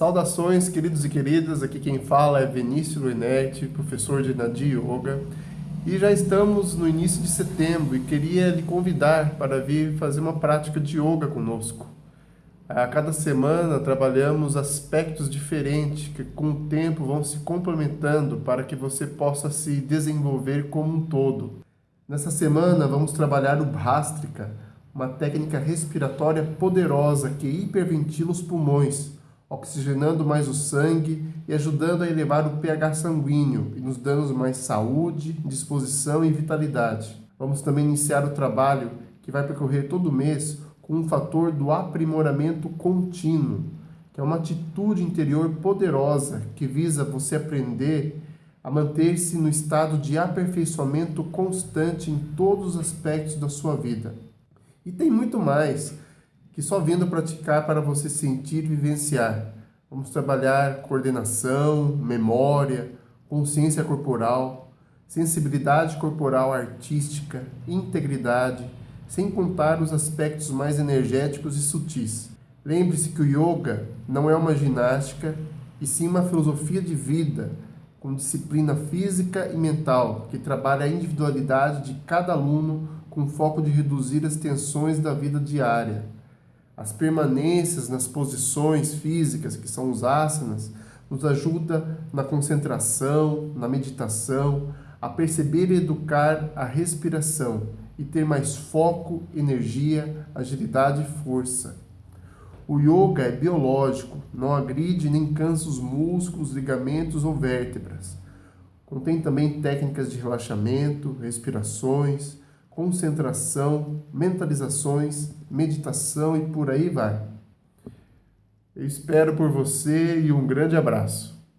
Saudações, queridos e queridas. Aqui quem fala é Vinícius Luinetti, professor de Nadi Yoga. E já estamos no início de setembro e queria lhe convidar para vir fazer uma prática de yoga conosco. A cada semana trabalhamos aspectos diferentes que com o tempo vão se complementando para que você possa se desenvolver como um todo. Nessa semana vamos trabalhar o Bhastrika, uma técnica respiratória poderosa que hiperventila os pulmões, oxigenando mais o sangue e ajudando a elevar o pH sanguíneo e nos dando mais saúde, disposição e vitalidade. Vamos também iniciar o trabalho que vai percorrer todo mês com um fator do aprimoramento contínuo, que é uma atitude interior poderosa que visa você aprender a manter-se no estado de aperfeiçoamento constante em todos os aspectos da sua vida. E tem muito mais que só vindo praticar para você sentir e vivenciar. Vamos trabalhar coordenação, memória, consciência corporal, sensibilidade corporal artística, integridade, sem contar os aspectos mais energéticos e sutis. Lembre-se que o yoga não é uma ginástica, e sim uma filosofia de vida, com disciplina física e mental, que trabalha a individualidade de cada aluno com foco de reduzir as tensões da vida diária. As permanências nas posições físicas, que são os asanas, nos ajuda na concentração, na meditação, a perceber e educar a respiração e ter mais foco, energia, agilidade e força. O yoga é biológico, não agride nem cansa os músculos, ligamentos ou vértebras. Contém também técnicas de relaxamento, respirações, concentração, mentalizações, meditação e por aí vai. Eu espero por você e um grande abraço.